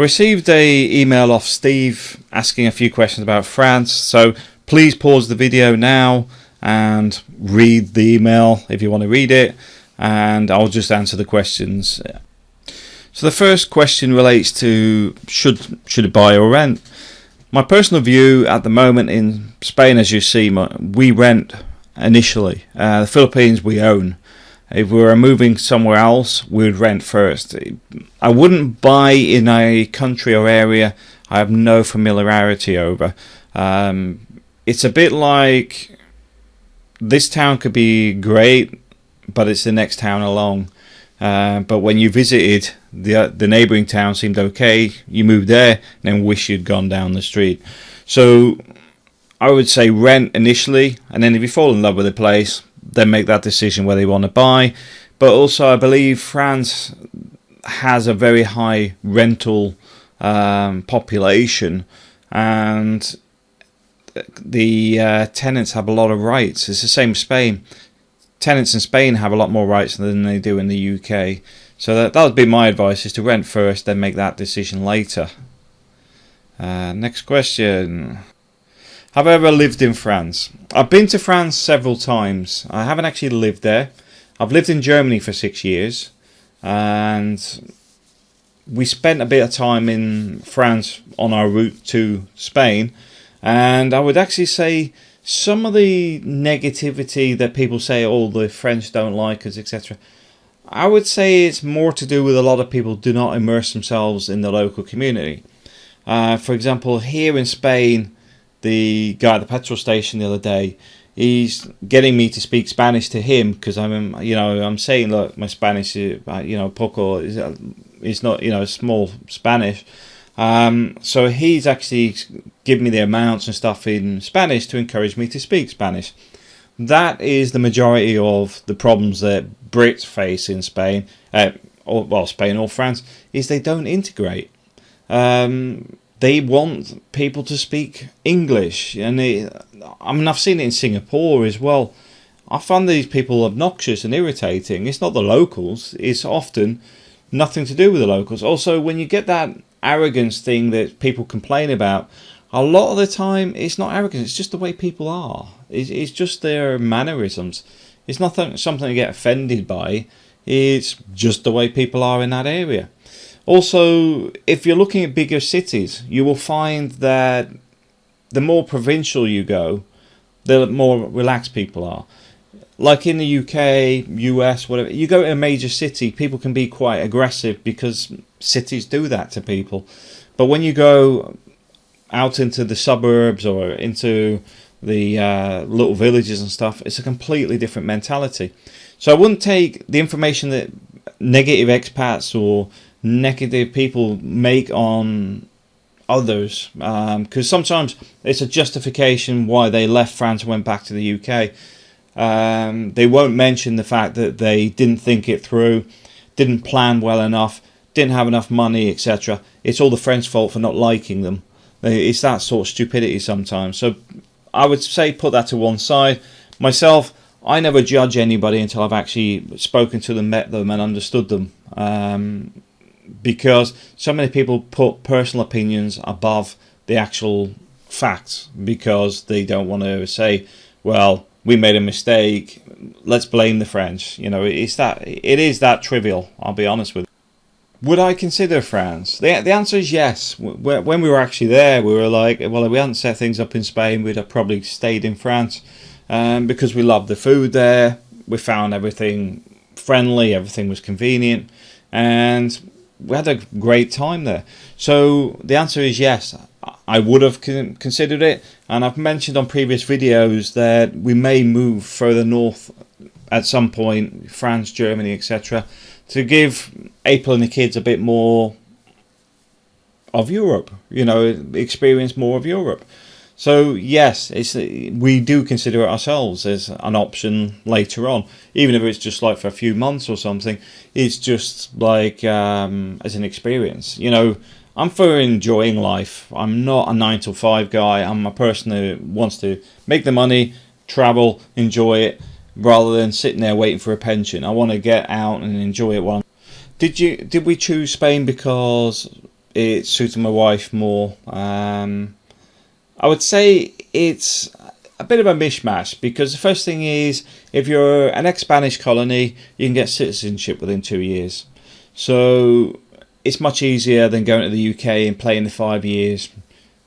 I received a email off Steve asking a few questions about France, so please pause the video now and read the email if you want to read it, and I'll just answer the questions. So the first question relates to should should it buy or rent? My personal view at the moment in Spain, as you see, we rent initially. Uh, the Philippines we own. If we were moving somewhere else, we would rent first. I wouldn't buy in a country or area I have no familiarity over. Um, it's a bit like this town could be great, but it's the next town along. Uh, but when you visited, the uh, the neighbouring town seemed okay. You moved there, and then wish you'd gone down the street. So I would say rent initially, and then if you fall in love with the place, then make that decision where they want to buy. But also, I believe France has a very high rental um, population, and the uh, tenants have a lot of rights. It's the same Spain. Tenants in Spain have a lot more rights than they do in the UK. So that, that would be my advice: is to rent first, then make that decision later. Uh, next question. Have I ever lived in France? I've been to France several times. I haven't actually lived there. I've lived in Germany for six years, and we spent a bit of time in France on our route to Spain. And I would actually say some of the negativity that people say, oh, the French don't like us, etc. I would say it's more to do with a lot of people do not immerse themselves in the local community. Uh, for example, here in Spain, the guy at the petrol station the other day. He's getting me to speak Spanish to him because I'm, you know, I'm saying, look, my Spanish, is, uh, you know, poco is, uh, is not, you know, small Spanish. Um, so he's actually given me the amounts and stuff in Spanish to encourage me to speak Spanish. That is the majority of the problems that Brits face in Spain, uh, or well, Spain or France, is they don't integrate. Um, they want people to speak English, and they, I mean I've seen it in Singapore as well. I find these people obnoxious and irritating. It's not the locals; it's often nothing to do with the locals. Also, when you get that arrogance thing that people complain about, a lot of the time it's not arrogance; it's just the way people are. It's, it's just their mannerisms. It's not something to get offended by. It's just the way people are in that area. Also, if you're looking at bigger cities, you will find that the more provincial you go, the more relaxed people are. Like in the UK, US, whatever, you go to a major city, people can be quite aggressive because cities do that to people. But when you go out into the suburbs or into the uh, little villages and stuff, it's a completely different mentality. So I wouldn't take the information that negative expats or negative people make on others because um, sometimes it's a justification why they left France and went back to the UK. Um, they won't mention the fact that they didn't think it through, didn't plan well enough, didn't have enough money, etc. It's all the French fault for not liking them. It's that sort of stupidity sometimes. So I would say put that to one side. Myself, I never judge anybody until I've actually spoken to them, met them, and understood them. Um, because so many people put personal opinions above the actual facts because they don't want to say, well, we made a mistake, let's blame the French. You know, it's that it is that trivial, I'll be honest with you. Would I consider France? The, the answer is yes. When we were actually there, we were like, well, if we hadn't set things up in Spain, we'd have probably stayed in France um, because we loved the food there. We found everything friendly, everything was convenient, and we had a great time there. So the answer is yes. I would have considered it, and I've mentioned on previous videos that we may move further north at some point, France, Germany, etc., to give April and the kids a bit more of Europe. You know, experience more of Europe. So yes, it's we do consider it ourselves as an option later on, even if it's just like for a few months or something. It's just like um, as an experience. You know, I'm for enjoying life. I'm not a nine to five guy. I'm a person who wants to make the money, travel, enjoy it, rather than sitting there waiting for a pension. I want to get out and enjoy it. One. Did you? Did we choose Spain because it suited my wife more. Um, I would say it's a bit of a mishmash because the first thing is if you're an ex-Spanish colony, you can get citizenship within two years. So it's much easier than going to the UK and playing the five years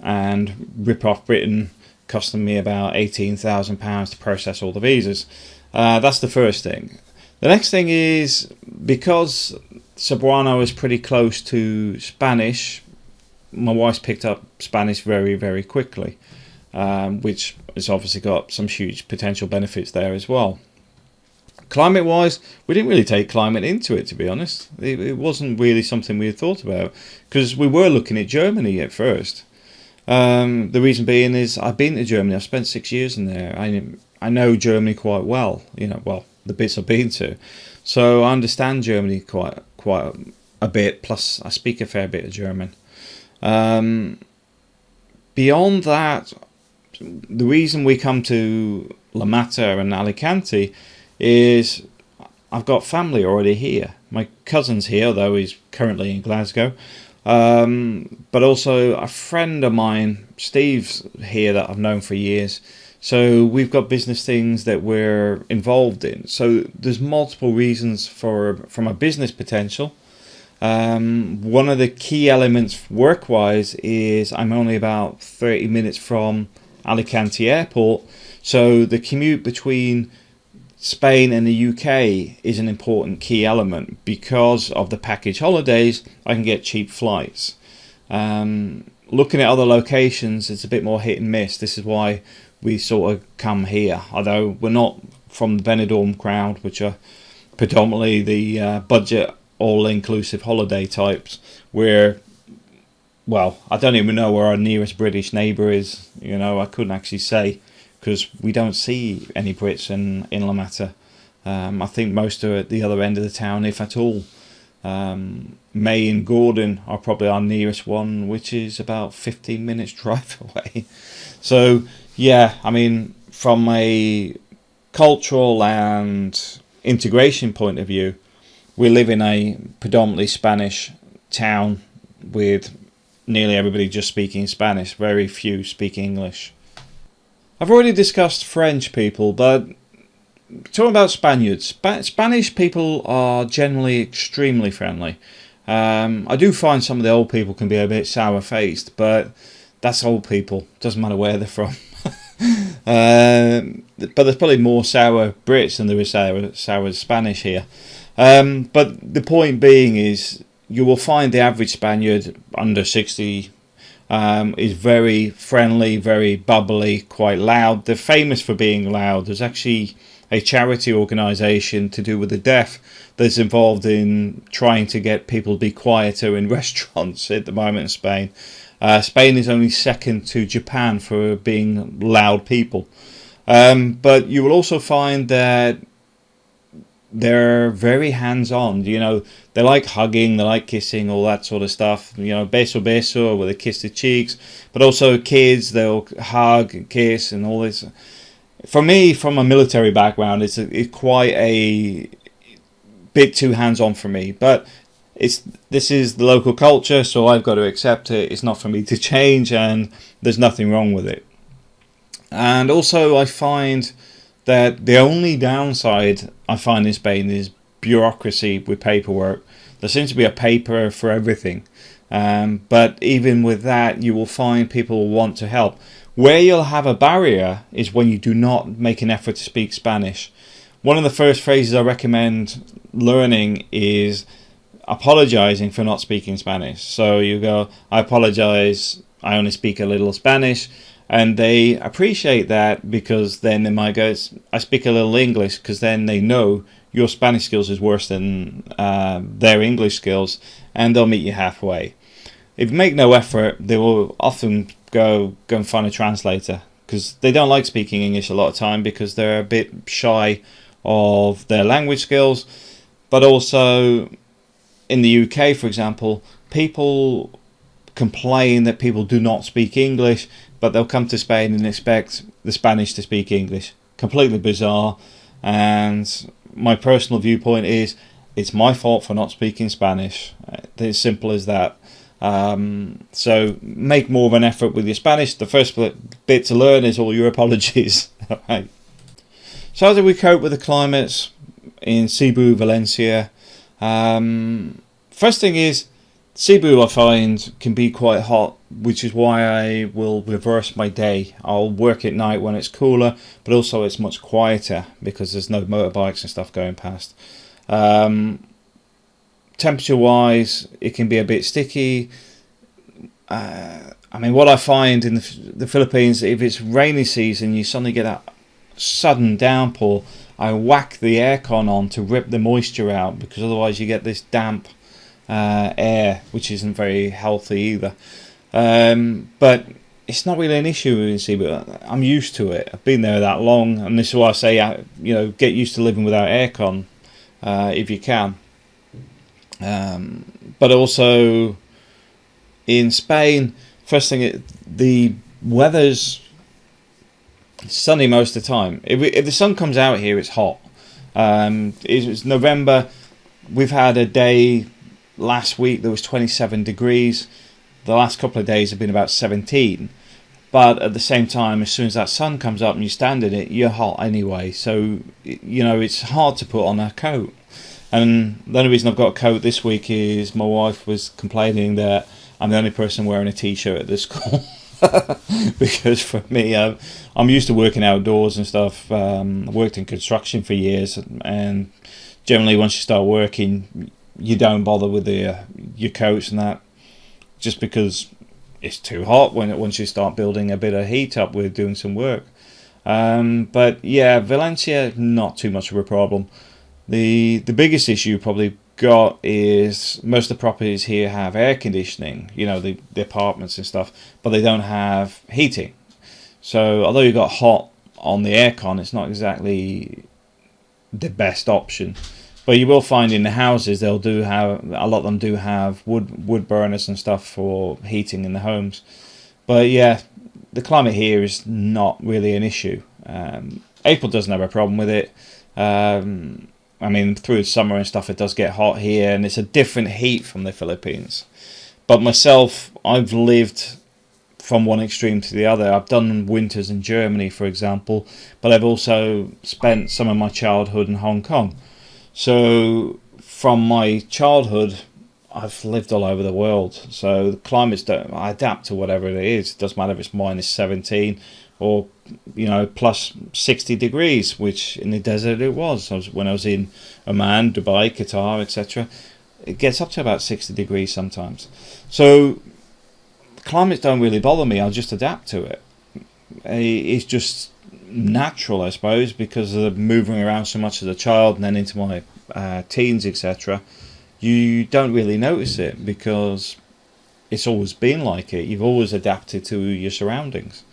and rip off Britain, costing me about eighteen thousand pounds to process all the visas. Uh, that's the first thing. The next thing is because Cebuano is pretty close to Spanish. My wife's picked up Spanish very, very quickly, um, which has obviously got some huge potential benefits there as well. Climate wise, we didn't really take climate into it, to be honest. It, it wasn't really something we had thought about because we were looking at Germany at first. Um, the reason being is I've been to Germany, I've spent six years in there. I, I know Germany quite well, you know, well, the bits I've been to. So I understand Germany quite quite a bit. Plus, I speak a fair bit of German. Um, beyond that, the reason we come to La Mata and Alicante is I've got family already here. My cousin's here, though he's currently in Glasgow. Um, but also a friend of mine, Steve's here that I've known for years. So we've got business things that we're involved in. So there's multiple reasons for from a business potential. Um, one of the key elements work-wise is I'm only about 30 minutes from Alicante Airport. So the commute between Spain and the UK is an important key element because of the package holidays. I can get cheap flights. Um, looking at other locations, it's a bit more hit and miss. This is why we sort of come here. Although we're not from the Benidorm crowd, which are predominantly the uh, budget all-inclusive holiday types, where well, I don't even know where our nearest British neighbour is. You know, I couldn't actually say because we don't see any Brits in in La Mata. Um, I think most are at the other end of the town, if at all. Um, May and Gordon are probably our nearest one, which is about 15 minutes drive away. So yeah, I mean, from a cultural and integration point of view, we live in a predominantly Spanish town with nearly everybody just speaking Spanish, very few speak English. I've already discussed French people, but talking about Spaniards, Sp Spanish people are generally extremely friendly. Um, I do find some of the old people can be a bit sour faced, but that's old people. Doesn't matter where they're from. Um, but there's probably more sour Brits than there is sour, sour Spanish here. Um, but the point being is, you will find the average Spaniard under 60 um, is very friendly, very bubbly, quite loud. They're famous for being loud. There's actually a charity organisation to do with the deaf that's involved in trying to get people to be quieter in restaurants at the moment in Spain. Uh, Spain is only second to Japan for being loud people. Um, but you will also find that they're very hands-on. You know, they like hugging, they like kissing, all that sort of stuff. You know, beso beso, where they kiss the cheeks. But also kids, they'll hug and kiss and all this. For me, from a military background, it's, a, it's quite a bit too hands-on for me. But it's this is the local culture, so I've got to accept it. It's not for me to change, and there's nothing wrong with it. And also, I find that the only downside I find in Spain is bureaucracy with paperwork. There seems to be a paper for everything, um, but even with that, you will find people want to help. Where you'll have a barrier is when you do not make an effort to speak Spanish. One of the first phrases I recommend learning is apologizing for not speaking Spanish. So you go, I apologize, I only speak a little Spanish. And they appreciate that because then they might go, I speak a little English because then they know your Spanish skills is worse than uh, their English skills and they'll meet you halfway. If you make no effort, they will often go, go and find a translator because they don't like speaking English a lot of time because they're a bit shy of their language skills but also in the UK, for example, people complain that people do not speak English, but they'll come to Spain and expect the Spanish to speak English. Completely bizarre. And my personal viewpoint is it's my fault for not speaking Spanish. It's simple as that. Um, so make more of an effort with your Spanish. The first bit to learn is all your apologies. right. So how do we cope with the climates in Cebu, Valencia? Um, first thing is Cebu, I find, can be quite hot, which is why I will reverse my day. I'll work at night when it's cooler, but also it's much quieter because there's no motorbikes and stuff going past. Um, temperature wise, it can be a bit sticky. Uh, I mean, what I find in the, the Philippines, if it's rainy season, you suddenly get that sudden downpour. I whack the aircon on to rip the moisture out because otherwise you get this damp uh, air, which isn't very healthy either. Um, but it's not really an issue in Cebu. I'm used to it. I've been there that long, and this is why I say, uh, you know, get used to living without aircon uh, if you can. Um, but also in Spain, first thing, it, the weather's sunny most of the time. If, if the sun comes out here, it's hot. Um, it's November. We've had a day last week there was 27 degrees. The last couple of days have been about 17. But at the same time, as soon as that sun comes up and you stand in it, you're hot anyway. So, you know, it's hard to put on a coat. And the only reason I've got a coat this week is my wife was complaining that I'm the only person wearing a t-shirt at this school. because for me, I'm, I'm used to working outdoors and stuff. Um, I worked in construction for years, and generally, once you start working, you don't bother with the uh, your coats and that, just because it's too hot when once you start building a bit of heat up with doing some work. Um, but yeah, Valencia not too much of a problem. The the biggest issue probably got is most of the properties here have air conditioning, you know, the, the apartments and stuff, but they don't have heating. So although you got hot on the aircon, it's not exactly the best option. But you will find in the houses they'll do have a lot of them do have wood wood burners and stuff for heating in the homes. But yeah, the climate here is not really an issue. Um, April doesn't have a problem with it. Um, I mean, through the summer and stuff, it does get hot here, and it's a different heat from the Philippines. But myself, I've lived from one extreme to the other. I've done winters in Germany, for example, but I've also spent some of my childhood in Hong Kong. So from my childhood, I've lived all over the world. So the climates don't. I adapt to whatever it is. It doesn't matter if it's minus 17 or you know plus 60 degrees, which in the desert it was. I was when I was in Oman, Dubai, Qatar, etc. It gets up to about 60 degrees sometimes. So climates don't really bother me. I'll just adapt to it. It's just natural, I suppose, because of the moving around so much as a child and then into my uh, teens, etc. You don't really notice it because it's always been like it. You've always adapted to your surroundings.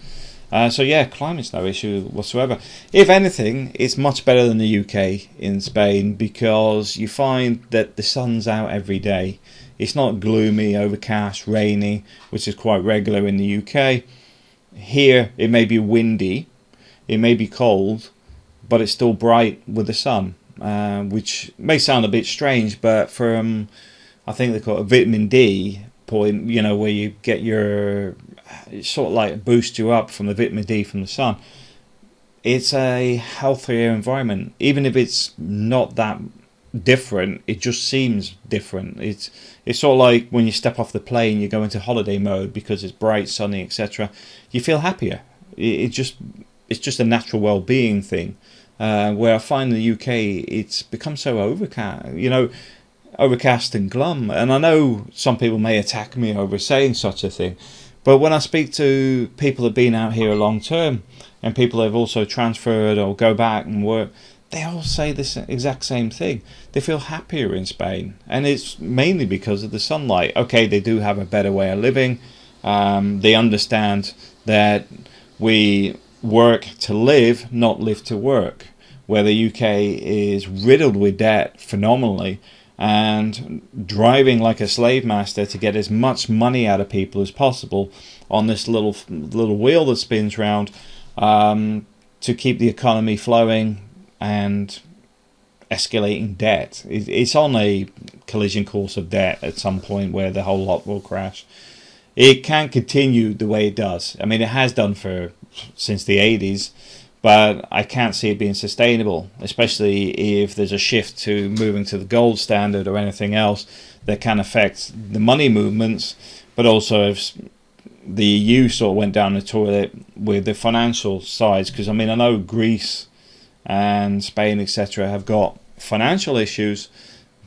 Uh, so yeah, climate's no issue whatsoever. If anything, it's much better than the UK in Spain because you find that the sun's out every day. It's not gloomy, overcast, rainy, which is quite regular in the UK. Here, it may be windy, it may be cold, but it's still bright with the sun, uh, which may sound a bit strange, but from I think they call it a vitamin D point, you know, where you get your it sort of like boosts you up from the vitamin D from the sun. It's a healthier environment, even if it's not that different. It just seems different. It's it's sort of like when you step off the plane, you go into holiday mode because it's bright, sunny, etc. You feel happier. It, it just it's just a natural well-being thing. Uh, where I find in the UK it's become so overcast, you know, overcast and glum. And I know some people may attack me over saying such a thing, but when I speak to people that have been out here a long term and people that have also transferred or go back and work, they all say this exact same thing. They feel happier in Spain, and it's mainly because of the sunlight. Okay, they do have a better way of living. Um, they understand that we work to live, not live to work, where the UK is riddled with debt phenomenally and driving like a slave master to get as much money out of people as possible on this little little wheel that spins round um, to keep the economy flowing and escalating debt. It's on a collision course of debt at some point where the whole lot will crash. It can't continue the way it does. I mean, it has done for since the 80s, but I can't see it being sustainable, especially if there's a shift to moving to the gold standard or anything else that can affect the money movements, but also if the EU sort of went down the toilet with the financial sides. Because I mean, I know Greece and Spain, etc., have got financial issues,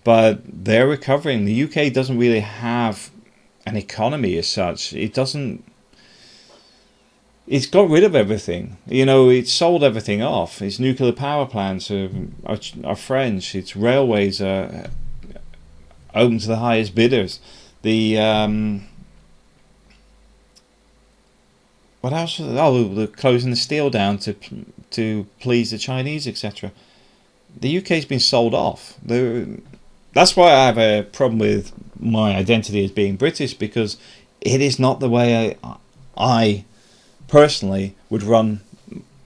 but they're recovering. The UK doesn't really have an economy as such. It doesn't. It's got rid of everything. You know, it's sold everything off. Its nuclear power plants are, are, are French. Its railways are open to the highest bidders. The um, what else? Oh, they're closing the steel down to to please the Chinese, etc. The UK's been sold off. They're, that's why I have a problem with my identity as being British because it is not the way I, I personally would run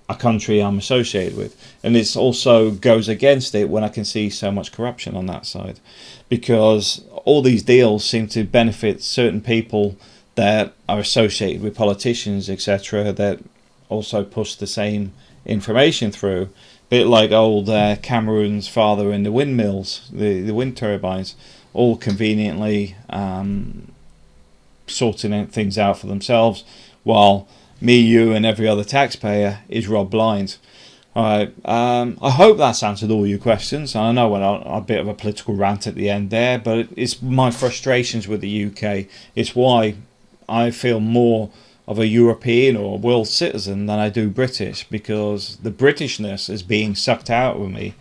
a country I'm associated with, and it also goes against it when I can see so much corruption on that side, because all these deals seem to benefit certain people that are associated with politicians, etc., that also push the same information through. a Bit like old uh, Cameron's father in the windmills, the, the wind turbines, all conveniently um, sorting things out for themselves, while me, you, and every other taxpayer is robbed blind. All right. Um, I hope that's answered all your questions. I know went a, a bit of a political rant at the end there, but it's my frustrations with the UK. It's why I feel more of a European or world citizen than I do British because the Britishness is being sucked out of me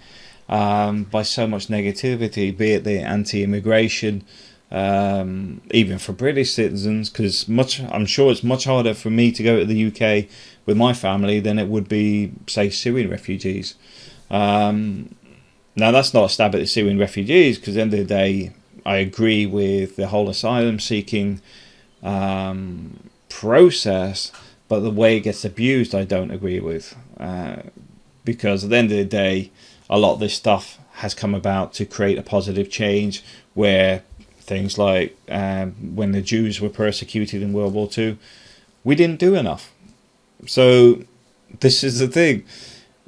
um, by so much negativity, be it the anti-immigration, um, even for British citizens, because much I'm sure it's much harder for me to go to the UK with my family than it would be, say, Syrian refugees. Um, now that's not a stab at the Syrian refugees, because at the end of the day, I agree with the whole asylum seeking um, process, but the way it gets abused, I don't agree with. Uh, because at the end of the day, a lot of this stuff has come about to create a positive change where things like um, when the Jews were persecuted in World War II, we didn't do enough. So this is the thing.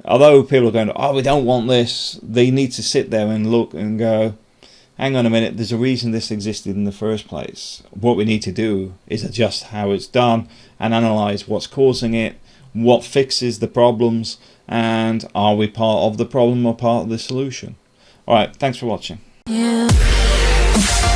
Although people are going, oh, we don't want this, they need to sit there and look and go, hang on a minute, there's a reason this existed in the first place. What we need to do is adjust how it's done and analyze what's causing it, what fixes the problems, and are we part of the problem or part of the solution? Alright, thanks for watching. Yeah.